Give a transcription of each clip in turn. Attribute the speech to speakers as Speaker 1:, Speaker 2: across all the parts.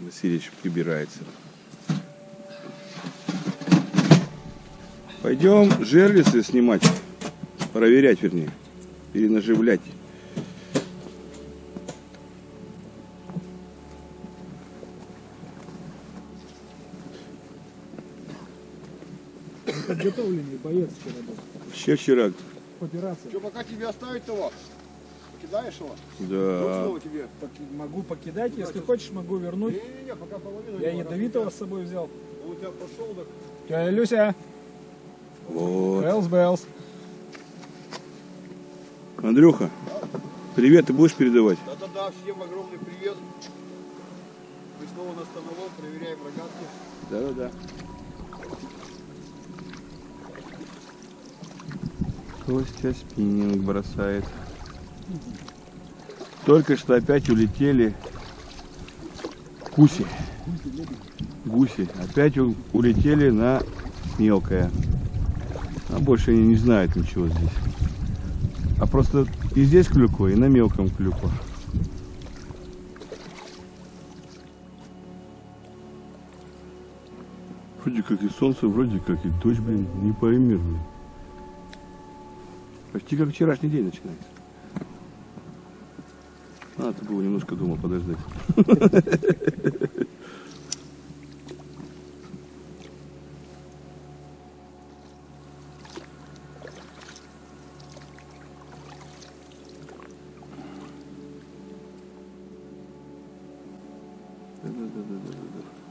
Speaker 1: Васильевич прибирается. Пойдем жерлицы снимать. Проверять, вернее. Перенаживлять.
Speaker 2: Подготовленный боец вчера был.
Speaker 1: Вообще вчера,
Speaker 2: Операция.
Speaker 3: Что, пока тебе оставить его? Покидаешь его?
Speaker 1: да.
Speaker 3: Снова тебе?
Speaker 2: Могу покидать, если хочешь, могу вернуть.
Speaker 3: Не-не-не, пока половину.
Speaker 2: Я ядовитого с собой взял.
Speaker 3: Он у тебя пошел, так
Speaker 2: Тетя Люся,
Speaker 1: Вот.
Speaker 2: Белс Белс.
Speaker 1: Андрюха, привет ты будешь передавать?
Speaker 3: Да-да-да, всем огромный привет. Мы снова на становом, проверяем рогатки.
Speaker 1: Да-да-да. Костя спиннинг бросает. Только что опять улетели куси. Гуси. Опять улетели на мелкое. А больше они не знают ничего здесь. А просто и здесь клюква, и на мелком клюква. Вроде как и солнце, вроде как и дождь, блин, не пойми, блин. Почти как вчерашний день начинается. Надо было немножко дома подождать. Да-да-да-да-да-да.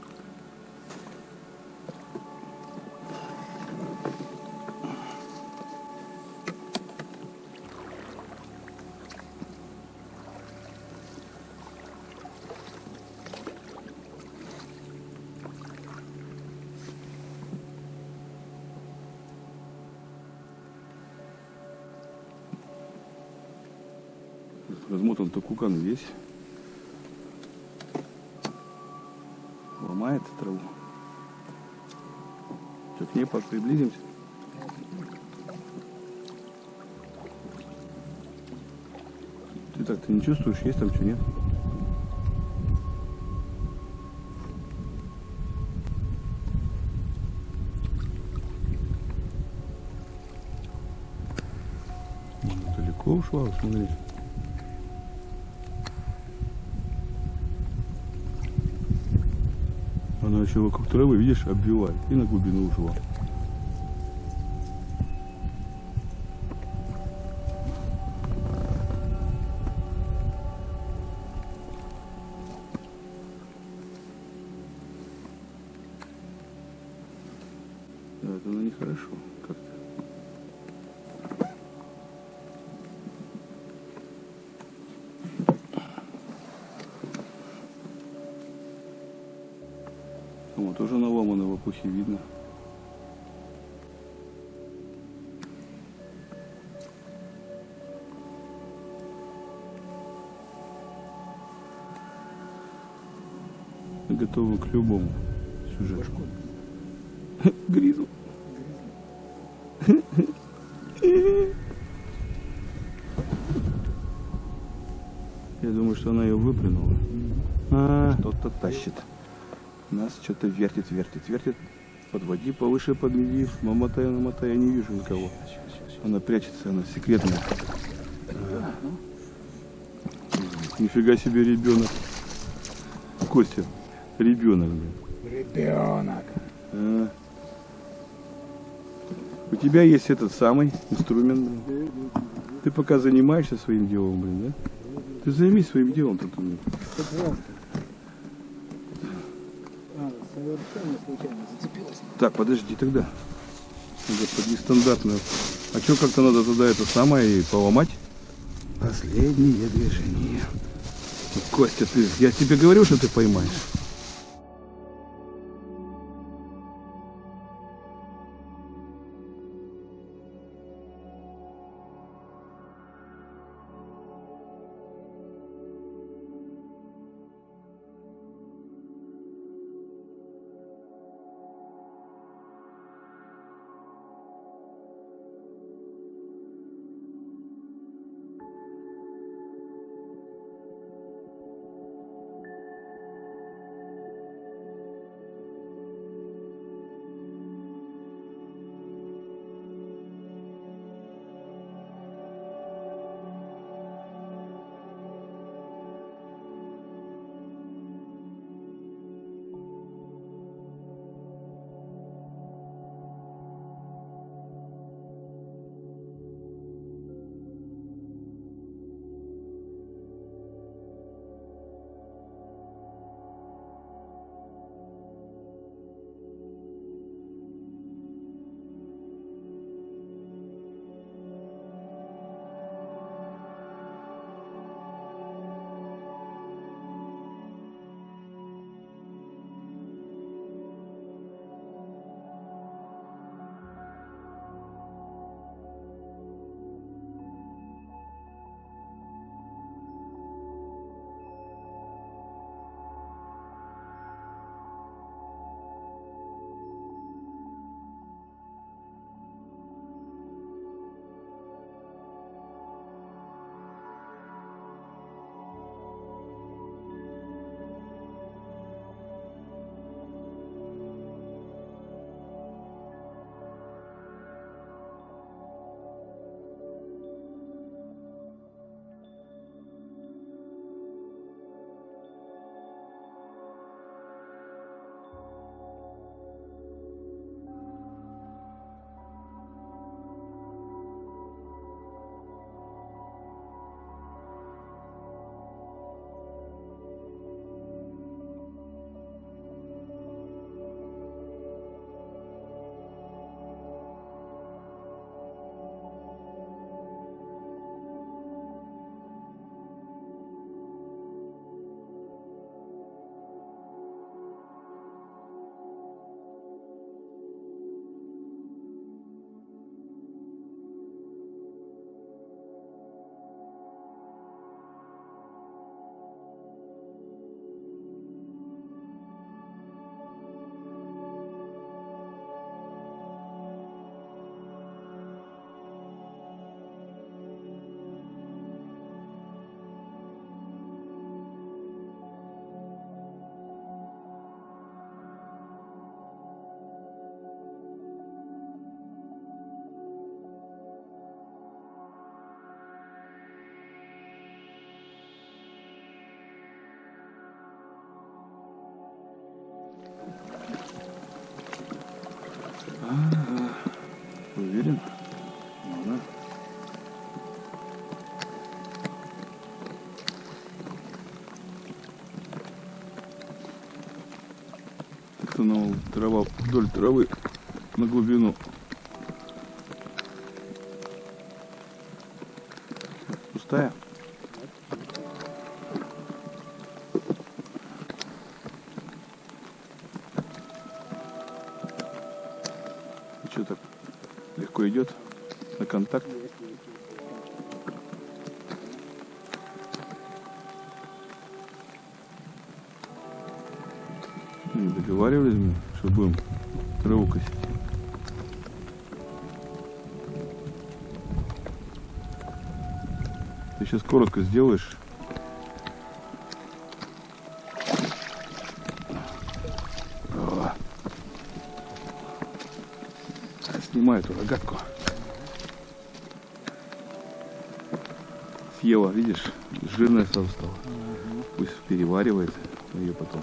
Speaker 1: Размотан токукан весь. Ломает траву. Что, к ней приблизимся? Ты так, ты не чувствуешь, есть там что, нет? Далеко ушла, смотри. Она еще вокруг травы, видишь, обвивает и на глубину ушла. Да, это ну нехорошо как-то. Опухе видно. Готовы к любому сюжету. Гризу. Я думаю, что она ее выплюнула. А, кто-то тащит. Нас что-то вертит, вертит, вертит. Подводи повыше, подведи. Намотай, намотай, я не вижу никого. Она прячется, она секретная. Нифига себе ребенок. Костя, ребенок, блин.
Speaker 2: Ребенок.
Speaker 1: А. У тебя есть этот самый инструмент. Ты пока занимаешься своим делом, блин, да? Ты займись своим делом тут. блин.
Speaker 2: А, совершенно случайно зацепилась.
Speaker 1: Так, подожди тогда. Господи, нестандартно. А что как-то надо тогда это самое и поломать? Последнее движение. Костя, ты, я тебе говорю, что ты поймаешь. Трава вдоль травы на глубину. Пустая? И что так легко идет на контакт? Не договаривались мы, что будем траву косить. Ты сейчас коротко сделаешь. О. Снимаю эту рогатку. Съела, видишь, жирная сразу стала. Пусть переваривает, ее потом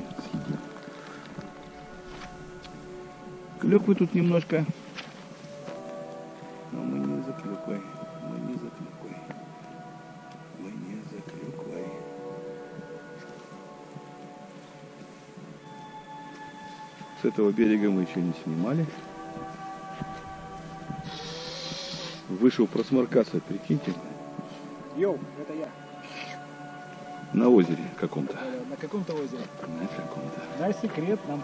Speaker 1: Клёквы тут немножко. Но мы не за клюквой. Мы не за клюквой. Мы не за клюквой. С этого берега мы еще не снимали. Вышел просморкаться, прикиньте,
Speaker 2: Йоу, это я.
Speaker 1: На озере каком-то.
Speaker 2: Э, На каком-то озере.
Speaker 1: На каком-то.
Speaker 2: Дай секрет нам.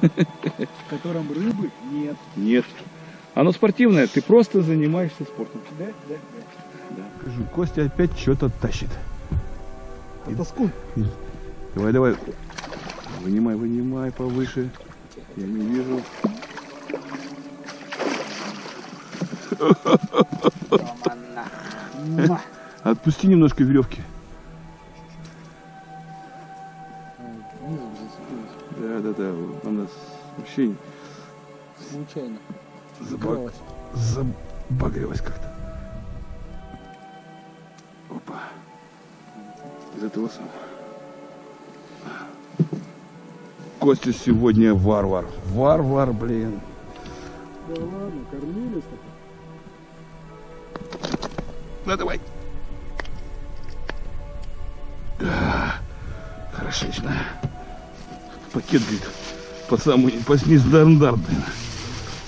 Speaker 2: В котором рыбы нет.
Speaker 1: Нет. Оно спортивное, ты просто занимаешься спортом.
Speaker 2: Да, да,
Speaker 1: Да. Скажу, Костя опять что-то тащит.
Speaker 2: да. Тоскун.
Speaker 1: Давай, давай. Вынимай, вынимай повыше. Я не вижу. Отпусти немножко веревки. Вообще
Speaker 2: Случайно.
Speaker 1: заба-
Speaker 2: Вырвалась.
Speaker 1: забагрилась как-то. Опа. Из этого самого. Костя сегодня варвар. Варвар, блин.
Speaker 2: Да ладно, кормились
Speaker 1: Ну давай. А, Хорошечно. Пакет, говорит, по самому по нестандартно.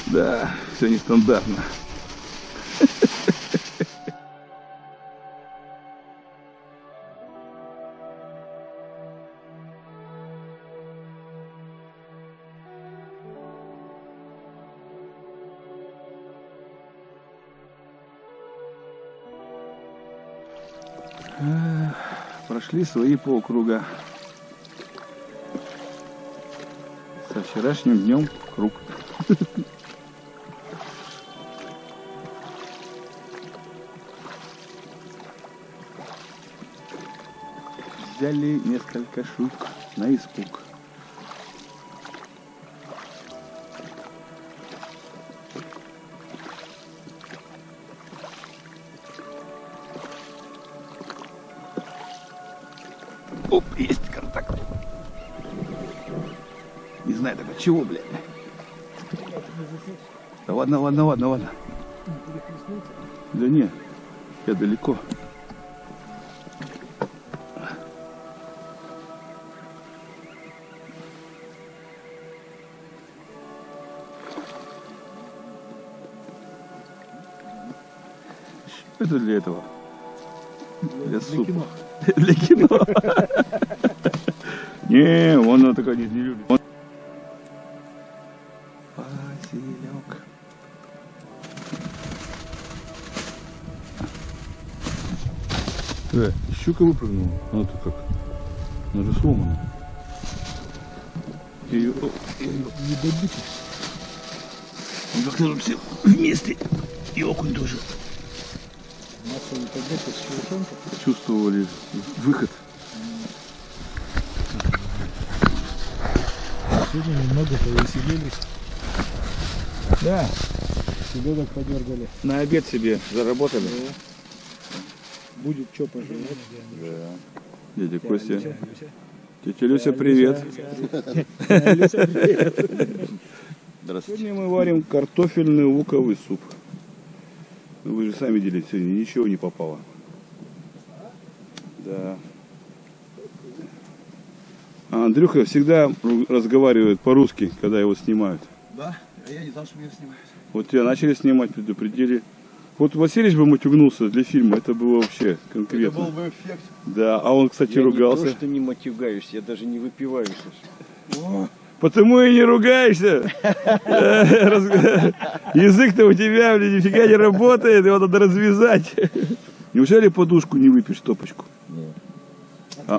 Speaker 1: Да, все нестандартно. Прошли свои полкруга. Со вчерашним днем круг. Взяли несколько штук на испуг. Чего, блядь. Да ладно, ладно, ладно, ладно. Да не, я далеко. Это для этого? Для супа. Для кино. Не, он такая не любит. Щука выпрыгнула. Как? Она же сломана. Ее, ее не добить. Ну как-то тут все вместе. И окунь тоже. Чувствовали выход.
Speaker 2: Сегодня немного повеселились. Да. Селедок подергали.
Speaker 1: На обед себе заработали.
Speaker 2: Будет что пожрать.
Speaker 1: Дядя Костя. Тетя Люся, привет.
Speaker 2: Люся, привет.
Speaker 1: Здравствуйте. Сегодня мы варим картофельный луковый суп. Ну, Вы же сами видели, сегодня ничего не попало. Да. А Андрюха всегда разговаривает по-русски, когда его снимают.
Speaker 3: Да? А я не знал, что меня снимают.
Speaker 1: Вот тебя начали снимать, предупредили. Вот Васильевич бы матюгнулся для фильма, это было вообще
Speaker 3: Это
Speaker 1: конкретно.
Speaker 3: был бы эффект.
Speaker 1: Да, а он, кстати,
Speaker 4: Я
Speaker 1: ругался.
Speaker 4: не то, что не матюгаюсь, я даже не выпиваю. Саша.
Speaker 1: Потому и не ругаешься. Язык-то у тебя, блин, нифига не работает, его надо развязать. Неужели подушку не выпьешь стопочку? А.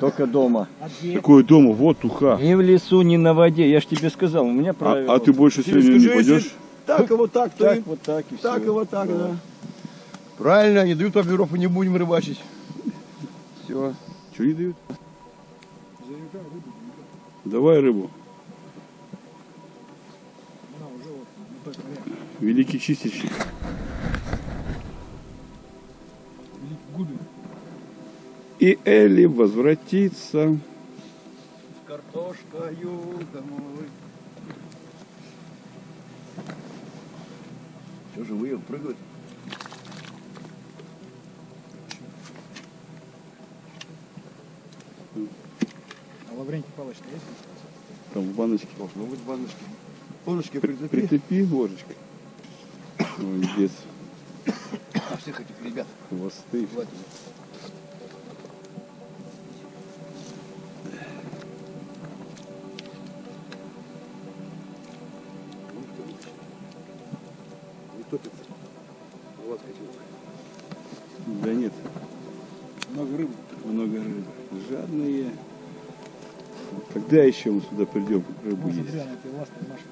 Speaker 4: Только дома.
Speaker 1: Какое дома? Вот уха.
Speaker 4: Ни в лесу, ни на воде. Я ж тебе сказал, у меня правило.
Speaker 1: А, а ты больше сегодня не пойдешь?
Speaker 3: Так и вот так, то
Speaker 4: так,
Speaker 3: и
Speaker 4: вот так и
Speaker 3: так и
Speaker 4: все.
Speaker 3: вот так, да. Правильно, не дают попиров и не будем рыбачить. Все.
Speaker 1: Что не дают? Давай рыбу. Великий чистильщик.
Speaker 5: Губи.
Speaker 1: И Элли возвратится.
Speaker 3: С картошкою домой. Что, живые прыгают?
Speaker 5: А Лаврентий палочка есть?
Speaker 1: Там в баночке.
Speaker 3: Должно быть баночки. Ложечки
Speaker 1: При-
Speaker 3: прицепи.
Speaker 1: Прицепи ложечкой. Молодец.
Speaker 3: А всех этих ребят.
Speaker 1: Хвосты.
Speaker 3: Хватит. У вас хотел.
Speaker 1: Да нет,
Speaker 5: Много рыбы.
Speaker 1: много рыбы. Жадные. Когда еще мы сюда придем рыбу
Speaker 5: Вот
Speaker 1: есть?
Speaker 5: Маша.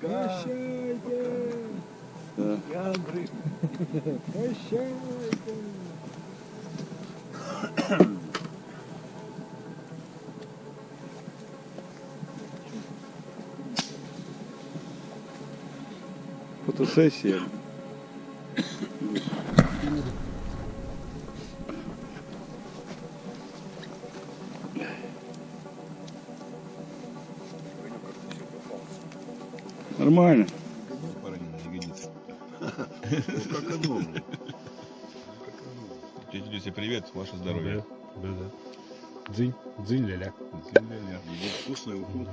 Speaker 3: Прощайте,
Speaker 1: Да.
Speaker 3: яндры.
Speaker 5: Прощайте.
Speaker 1: Фотосессия. Нормально.
Speaker 6: Тетя Люся, привет, ваше здоровье.
Speaker 2: Да, да. Дзынь, дзынь ля-ля.
Speaker 6: Вкусный уху.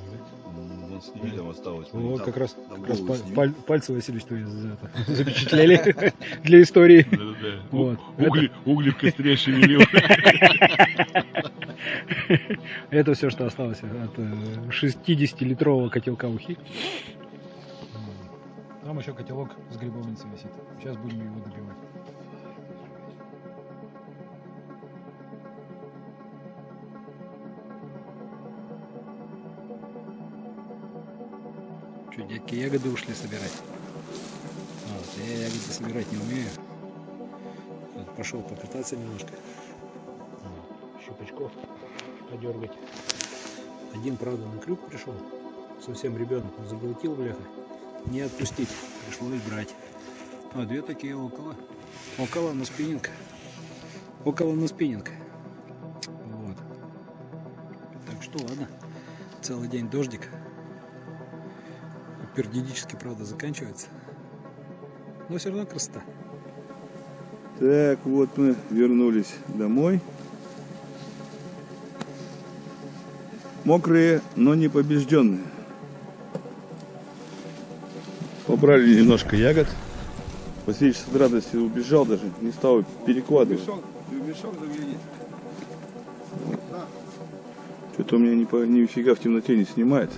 Speaker 6: Вон сними, там осталось.
Speaker 2: О,
Speaker 6: Там-
Speaker 2: как раз, как раз паль- пальцы Васильевич твои за- это, запечатлели для истории. Вот.
Speaker 6: Угли, угли в костре шевелил.
Speaker 2: Это все, что осталось от э, 60-литрового котелка ухи. Там еще котелок с грибовницей висит. Сейчас будем его добивать. Что, дядьки ягоды ушли собирать? Вот я ягоды собирать не умею. Вот пошел покататься немножко. Щупачков подергать. Один, правда, на крюк пришел. Совсем ребенок заглотил, бляха. Не отпустить. Пришлось брать. А две такие около. Около на спиннинг. Около на спиннинг. Вот. Так что ладно. Целый день дождик. Периодически, правда, заканчивается. Но все равно красота.
Speaker 1: Так, вот мы вернулись домой. Мокрые, но не побежденные. Побрали немножко ягод. Васильевич с радостью убежал даже, не стал перекладывать.
Speaker 3: Мешок, мешок загляни.
Speaker 1: Что-то у меня ни по- нифига в темноте не снимает.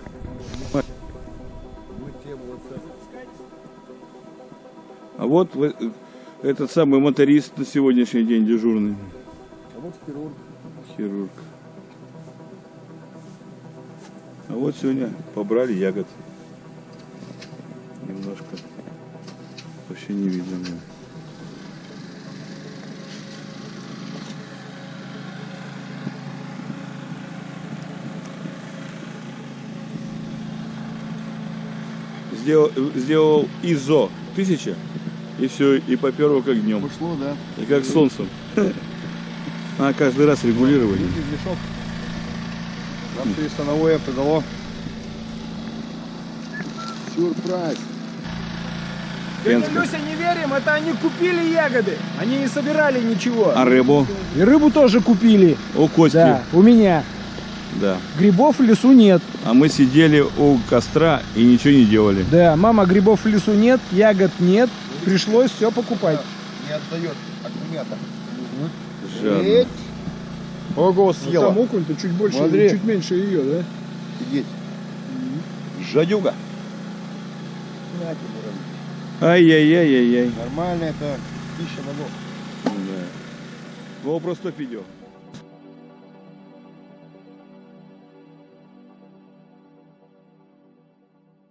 Speaker 1: А вот в- этот самый моторист на сегодняшний день дежурный.
Speaker 3: А вот хирург.
Speaker 1: Хирург. А вот сегодня побрали ягод. Немножко. Вообще не видно. мне. Сделал, сделал ИЗО 1000 и все, и поперло как днем.
Speaker 3: Ушло, да?
Speaker 1: И как солнцем. А каждый раз
Speaker 3: мешок. Нам все становое подало. Сюрприз.
Speaker 2: Дядя. Люся, не верим, это они купили ягоды. Они не собирали ничего.
Speaker 1: А рыбу?
Speaker 2: И рыбу тоже купили.
Speaker 1: У Кости.
Speaker 2: Да, у меня.
Speaker 1: Да.
Speaker 2: Грибов в лесу нет.
Speaker 1: А мы сидели у костра и ничего не делали.
Speaker 2: Да, мама, грибов в лесу нет, ягод нет. Пришлось все покупать.
Speaker 3: Не отдает аккумулятор.
Speaker 1: Жадно.
Speaker 3: Ого, съела.
Speaker 2: Там окунь-то чуть больше,
Speaker 3: Смотри.
Speaker 2: чуть меньше ее, да?
Speaker 3: Сидеть.
Speaker 1: Жадюга. Ай-яй-яй-яй-яй.
Speaker 3: Нормально это пища богов.
Speaker 1: Да. Вопрос стоп идет.